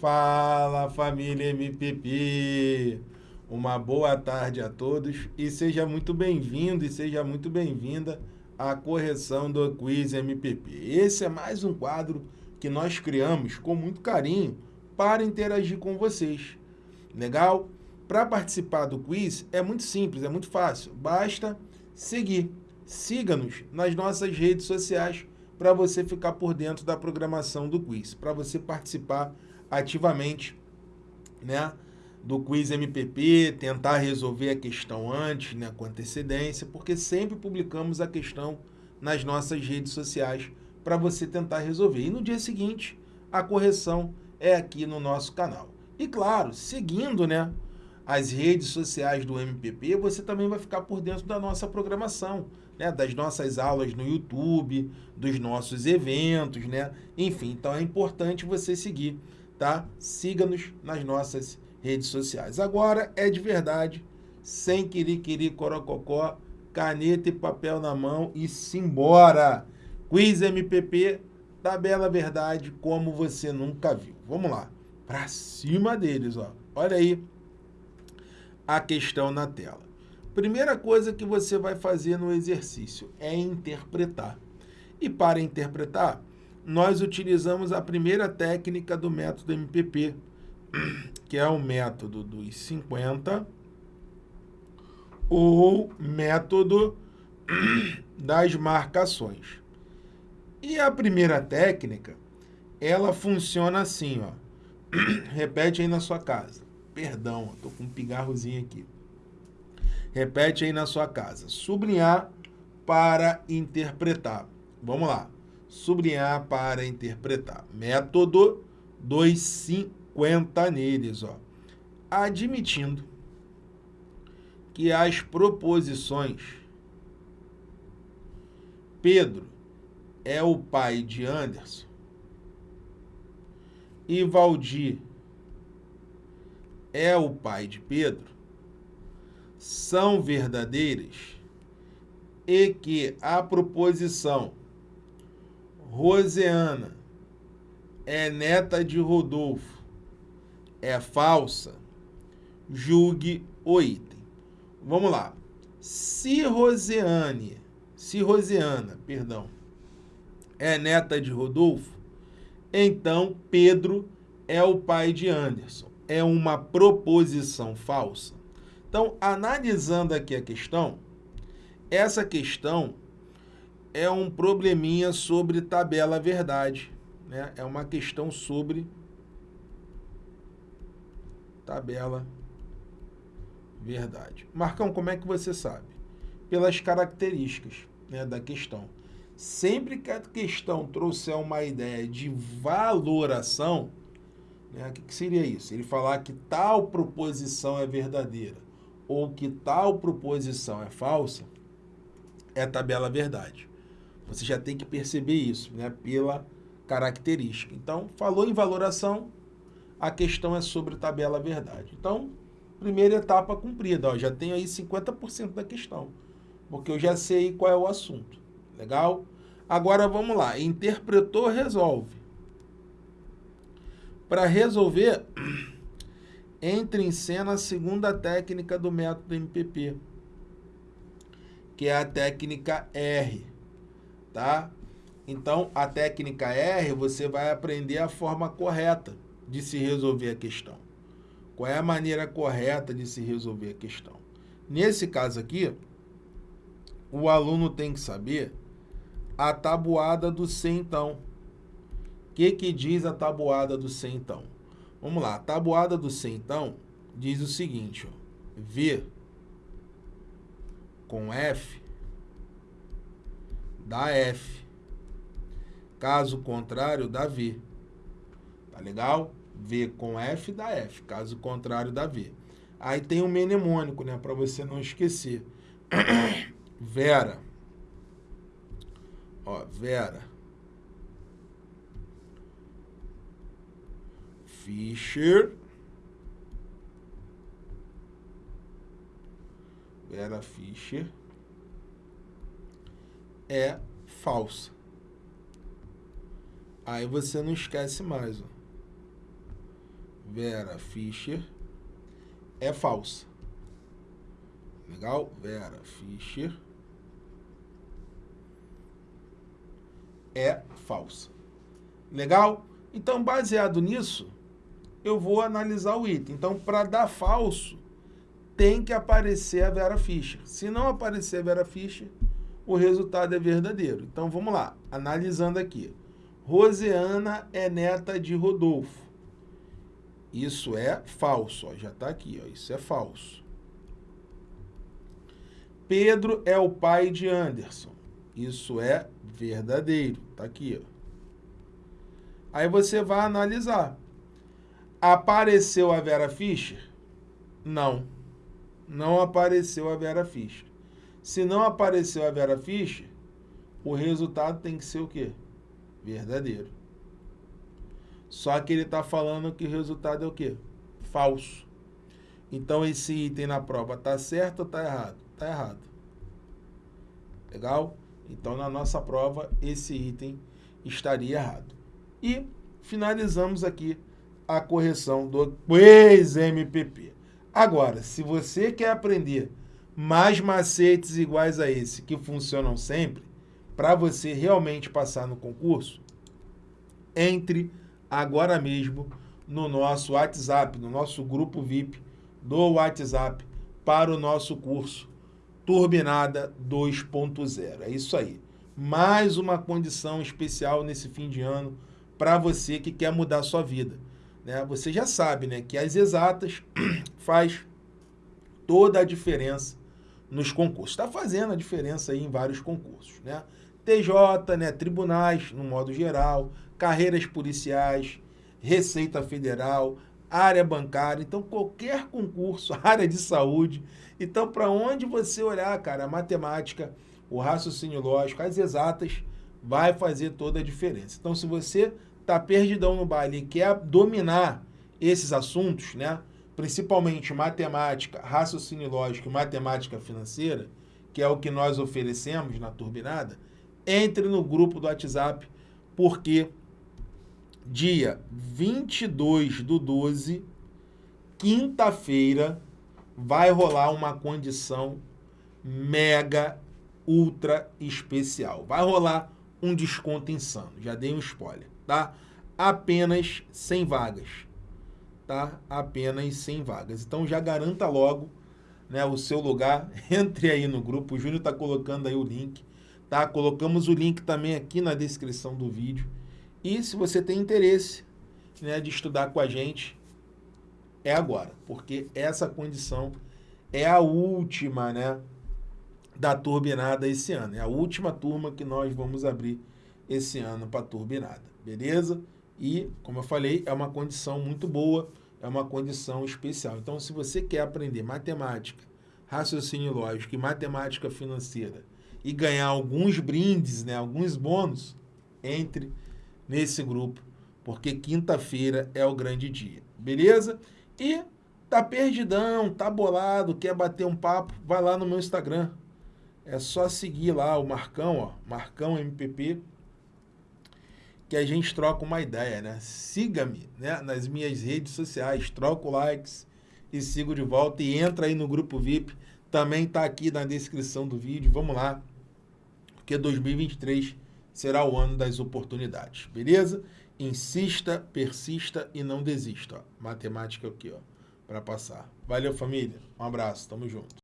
Fala família MPP! Uma boa tarde a todos e seja muito bem-vindo e seja muito bem-vinda à correção do Quiz MPP. Esse é mais um quadro que nós criamos com muito carinho para interagir com vocês. Legal? Para participar do quiz é muito simples, é muito fácil. Basta seguir. Siga-nos nas nossas redes sociais para você ficar por dentro da programação do quiz, para você participar ativamente né, do quiz MPP, tentar resolver a questão antes, né, com antecedência, porque sempre publicamos a questão nas nossas redes sociais para você tentar resolver. E no dia seguinte, a correção é aqui no nosso canal. E claro, seguindo né, as redes sociais do MPP, você também vai ficar por dentro da nossa programação né, das nossas aulas no YouTube, dos nossos eventos, né? Enfim, então é importante você seguir, tá? Siga-nos nas nossas redes sociais. Agora é de verdade, sem querer corococó, caneta e papel na mão e simbora! Quiz MPP da Bela Verdade, como você nunca viu. Vamos lá, para cima deles, ó. Olha aí a questão na tela. Primeira coisa que você vai fazer no exercício é interpretar. E para interpretar, nós utilizamos a primeira técnica do método MPP, que é o método dos 50 ou método das marcações. E a primeira técnica, ela funciona assim, ó. Repete aí na sua casa. Perdão, estou com um pigarrozinho aqui. Repete aí na sua casa. Sublinhar para interpretar. Vamos lá. Sublinhar para interpretar. Método dos 50 neles. Ó. Admitindo que as proposições Pedro é o pai de Anderson e Valdir é o pai de Pedro, são verdadeiras e que a proposição Roseana é neta de Rodolfo é falsa, julgue o item. Vamos lá. Se Roseane, se Roseana, perdão, é neta de Rodolfo, então Pedro é o pai de Anderson. É uma proposição falsa. Então, analisando aqui a questão, essa questão é um probleminha sobre tabela verdade. Né? É uma questão sobre tabela verdade. Marcão, como é que você sabe? Pelas características né, da questão. Sempre que a questão trouxer uma ideia de valoração, né, o que, que seria isso? Ele falar que tal proposição é verdadeira ou que tal proposição é falsa, é tabela verdade. Você já tem que perceber isso, né, pela característica. Então, falou em valoração, a questão é sobre tabela verdade. Então, primeira etapa cumprida, ó, já tenho aí 50% da questão, porque eu já sei qual é o assunto. Legal? Agora vamos lá, interpretou, resolve. Para resolver, entra em cena a segunda técnica do método MPP, que é a técnica R, tá? Então, a técnica R, você vai aprender a forma correta de se resolver a questão. Qual é a maneira correta de se resolver a questão? Nesse caso aqui, o aluno tem que saber a tabuada do centão. O que, que diz a tabuada do centão? Vamos lá, a tabuada do centão diz o seguinte, ó, V com F dá F. Caso contrário, dá V. Tá legal? V com F dá F. Caso contrário, dá V. Aí tem o um mnemônico, né? Para você não esquecer. Vera. Ó, Vera. Fischer. Vera Fischer é falsa. Aí você não esquece mais. Ó. Vera Fischer é falsa. Legal? Vera Fischer é falsa. Legal? Então, baseado nisso, eu vou analisar o item. Então, para dar falso, tem que aparecer a Vera Fischer. Se não aparecer a Vera Fischer, o resultado é verdadeiro. Então, vamos lá. Analisando aqui. Roseana é neta de Rodolfo. Isso é falso. Ó. Já está aqui. Ó. Isso é falso. Pedro é o pai de Anderson. Isso é verdadeiro. Está aqui. Ó. Aí você vai analisar. Apareceu a Vera Fischer? Não. Não apareceu a Vera Fischer. Se não apareceu a Vera Fischer, o resultado tem que ser o quê? Verdadeiro. Só que ele está falando que o resultado é o quê? Falso. Então esse item na prova está certo ou está errado? Está errado. Legal? Então na nossa prova esse item estaria errado. E finalizamos aqui a correção do Quiz MPP. Agora, se você quer aprender mais macetes iguais a esse, que funcionam sempre, para você realmente passar no concurso, entre agora mesmo no nosso WhatsApp, no nosso grupo VIP do WhatsApp para o nosso curso Turbinada 2.0. É isso aí. Mais uma condição especial nesse fim de ano para você que quer mudar sua vida. Né? Você já sabe né, que as exatas faz toda a diferença nos concursos. Está fazendo a diferença aí em vários concursos. Né? TJ, né, tribunais, no modo geral, carreiras policiais, Receita Federal, área bancária, então qualquer concurso, área de saúde. Então, para onde você olhar, cara, a matemática, o raciocínio lógico, as exatas, vai fazer toda a diferença. Então, se você está perdidão no baile e quer dominar esses assuntos, né? Principalmente matemática, raciocínio lógico e matemática financeira, que é o que nós oferecemos na Turbinada, entre no grupo do WhatsApp, porque dia 22 do 12, quinta-feira, vai rolar uma condição mega, ultra especial. Vai rolar um desconto insano, já dei um spoiler tá? Apenas 100 vagas, Apenas 100 vagas. Então já garanta logo né, o seu lugar, entre aí no grupo, o Júnior está colocando aí o link, tá? Colocamos o link também aqui na descrição do vídeo. E se você tem interesse né, de estudar com a gente, é agora, porque essa condição é a última, né, da turbinada esse ano. É a última turma que nós vamos abrir esse ano para turbinada beleza? E, como eu falei, é uma condição muito boa, é uma condição especial. Então, se você quer aprender matemática, raciocínio lógico e matemática financeira e ganhar alguns brindes, né, alguns bônus, entre nesse grupo, porque quinta-feira é o grande dia, beleza? E tá perdidão, tá bolado, quer bater um papo, vai lá no meu Instagram. É só seguir lá o Marcão, ó, Marcão MPP, que a gente troca uma ideia, né? Siga-me né? nas minhas redes sociais, troca likes e sigo de volta e entra aí no grupo VIP. Também está aqui na descrição do vídeo. Vamos lá, porque 2023 será o ano das oportunidades, beleza? Insista, persista e não desista. Ó. Matemática aqui, ó, para passar. Valeu, família. Um abraço, tamo junto.